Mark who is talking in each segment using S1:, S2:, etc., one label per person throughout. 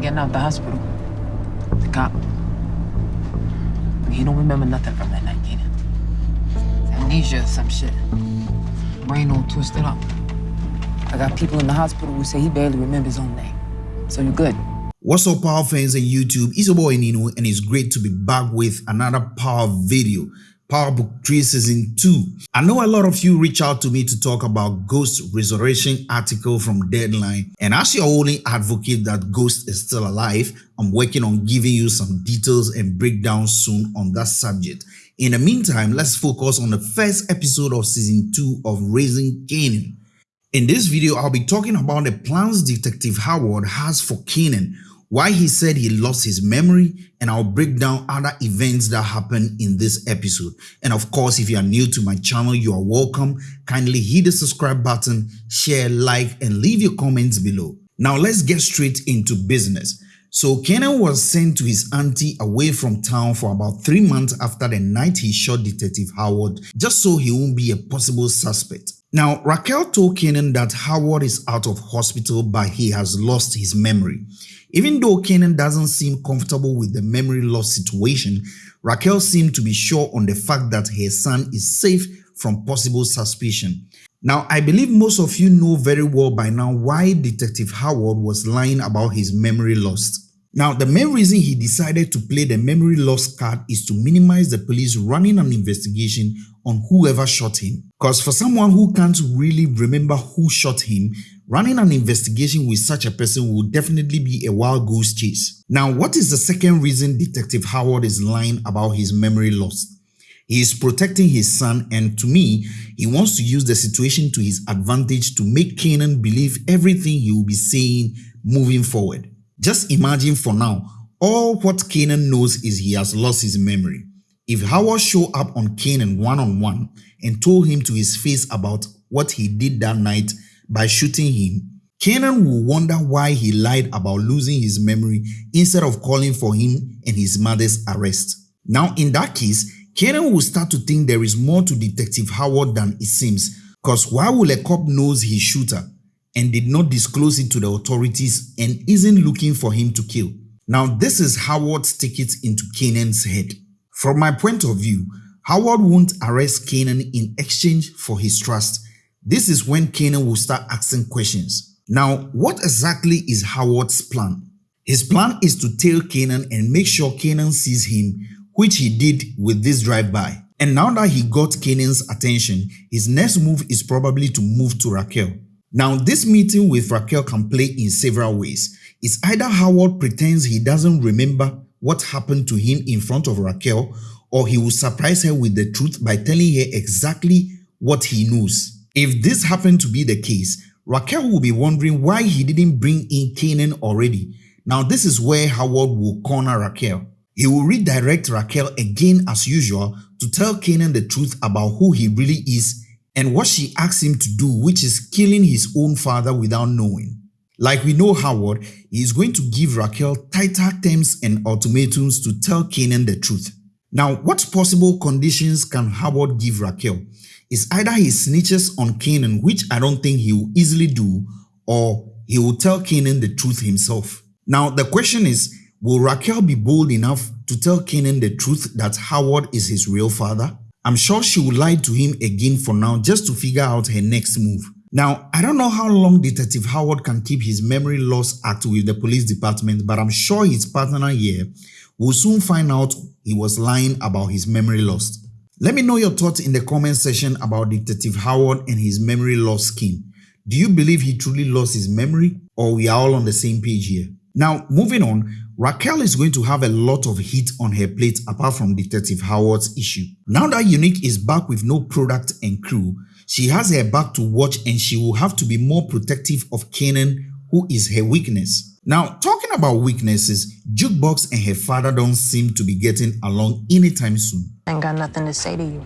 S1: getting out the hospital. The cop. He don't remember nothing from that night, Kanan. Amnesia or some shit. Brain all twisted up. I got people in the hospital who say he barely remembers his own name. So you're good.
S2: What's up power fans on YouTube? It's your boy Nino and it's great to be back with another power video. Power Book 3 Season 2. I know a lot of you reach out to me to talk about Ghost Resurrection article from Deadline and as your only advocate that Ghost is still alive, I'm working on giving you some details and breakdowns soon on that subject. In the meantime, let's focus on the first episode of Season 2 of Raising Kanan. In this video, I'll be talking about the plans Detective Howard has for Kanan why he said he lost his memory, and I'll break down other events that happened in this episode. And of course, if you are new to my channel, you are welcome. Kindly hit the subscribe button, share, like, and leave your comments below. Now let's get straight into business. So Kanan was sent to his auntie away from town for about three months after the night he shot Detective Howard, just so he won't be a possible suspect. Now, Raquel told Kanan that Howard is out of hospital but he has lost his memory. Even though Kanan doesn't seem comfortable with the memory loss situation, Raquel seemed to be sure on the fact that her son is safe from possible suspicion. Now, I believe most of you know very well by now why Detective Howard was lying about his memory loss. Now, the main reason he decided to play the memory loss card is to minimize the police running an investigation on whoever shot him. Because for someone who can't really remember who shot him, running an investigation with such a person will definitely be a wild goose chase. Now, what is the second reason Detective Howard is lying about his memory loss? He is protecting his son and to me, he wants to use the situation to his advantage to make Kanan believe everything he will be saying moving forward. Just imagine for now, all what Kanan knows is he has lost his memory. If Howard showed up on Kanan one-on-one -on -one and told him to his face about what he did that night by shooting him, Kanan will wonder why he lied about losing his memory instead of calling for him and his mother's arrest. Now in that case, Kanan will start to think there is more to Detective Howard than it seems because why will a cop knows his shooter and did not disclose it to the authorities and isn't looking for him to kill. Now this is Howard's ticket into Kanan's head. From my point of view, Howard won't arrest Kanan in exchange for his trust. This is when Kanan will start asking questions. Now, what exactly is Howard's plan? His plan is to tail Kanan and make sure Kanan sees him, which he did with this drive-by. And now that he got Kanan's attention, his next move is probably to move to Raquel. Now, this meeting with Raquel can play in several ways. It's either Howard pretends he doesn't remember what happened to him in front of Raquel, or he will surprise her with the truth by telling her exactly what he knows. If this happened to be the case, Raquel will be wondering why he didn't bring in Kanan already. Now, this is where Howard will corner Raquel. He will redirect Raquel again as usual to tell Kanan the truth about who he really is and what she asks him to do, which is killing his own father without knowing. Like we know Howard, he is going to give Raquel tighter terms and ultimatums to tell Kanan the truth. Now, what possible conditions can Howard give Raquel? Is either he snitches on Kanan, which I don't think he will easily do, or he will tell Kanan the truth himself. Now, the question is, will Raquel be bold enough to tell Kanan the truth that Howard is his real father? I'm sure she will lie to him again for now just to figure out her next move. Now, I don't know how long Detective Howard can keep his memory loss act with the police department, but I'm sure his partner here will soon find out he was lying about his memory loss. Let me know your thoughts in the comment section about Detective Howard and his memory loss scheme. Do you believe he truly lost his memory or we are all on the same page here? Now, moving on, Raquel is going to have a lot of heat on her plate apart from Detective Howard's issue. Now that Unique is back with no product and crew, she has her back to watch and she will have to be more protective of Kanan, who is her weakness. Now, talking about weaknesses, Jukebox and her father don't seem to be getting along anytime soon.
S3: I ain't got nothing to say to you.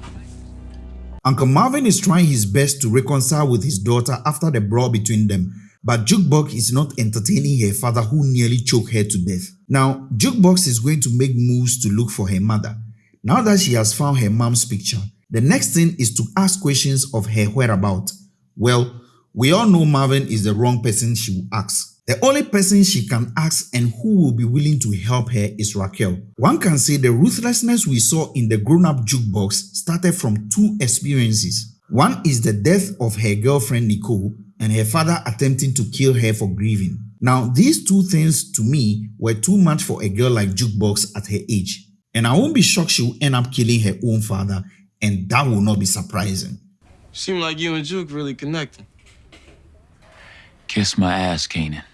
S2: Uncle Marvin is trying his best to reconcile with his daughter after the brawl between them, but Jukebox is not entertaining her father who nearly choked her to death. Now, Jukebox is going to make moves to look for her mother. Now that she has found her mom's picture, the next thing is to ask questions of her whereabouts. Well, we all know Marvin is the wrong person she will ask. The only person she can ask and who will be willing to help her is Raquel. One can say the ruthlessness we saw in the grown-up jukebox started from two experiences. One is the death of her girlfriend Nicole and her father attempting to kill her for grieving. Now, these two things to me were too much for a girl like Jukebox at her age. And I won't be shocked she will end up killing her own father, and that will not be surprising.
S3: Seem like you and Juke really connecting.
S4: Kiss my ass, Kanan.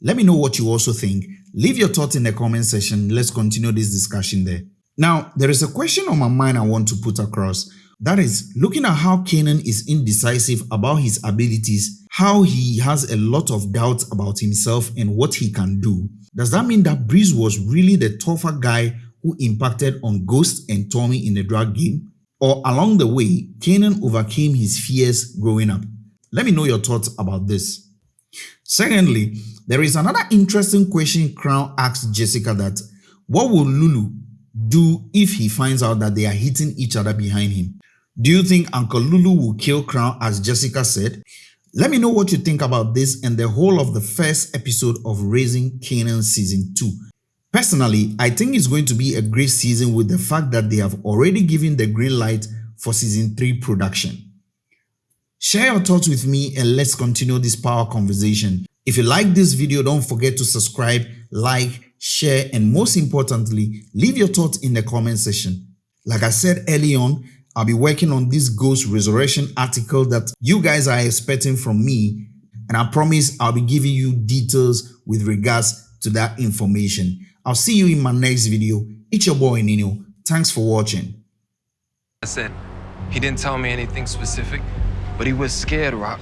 S2: Let me know what you also think. Leave your thoughts in the comment section. Let's continue this discussion there. Now, there is a question on my mind I want to put across. That is, looking at how Kanan is indecisive about his abilities, how he has a lot of doubts about himself and what he can do, does that mean that Breeze was really the tougher guy who impacted on Ghost and Tommy in the drug game? Or along the way, Kanan overcame his fears growing up? Let me know your thoughts about this. Secondly, there is another interesting question Crown asked Jessica that what will Lou-Lou do if he finds out that they are hitting each other behind him? Do you think Uncle Lou-Lou will kill Crown as Jessica said? Let me know what you think about this and the whole of the first episode of Raising Kanan Season 2. Personally, I think it's going to be a great season with the fact that they have already given the green light for Season 3 production. Share your thoughts with me and let's continue this power conversation. If you like this video, don't forget to subscribe, like, share, and most importantly, leave your thoughts in the comment section. Like I said early on, I'll be working on this ghost resurrection article that you guys are expecting from me. And I promise I'll be giving you details with regards to that information. I'll see you in my next video. It's your boy Nino. Thanks for watching.
S3: I said, he didn't tell me anything specific, but he was scared, Raq.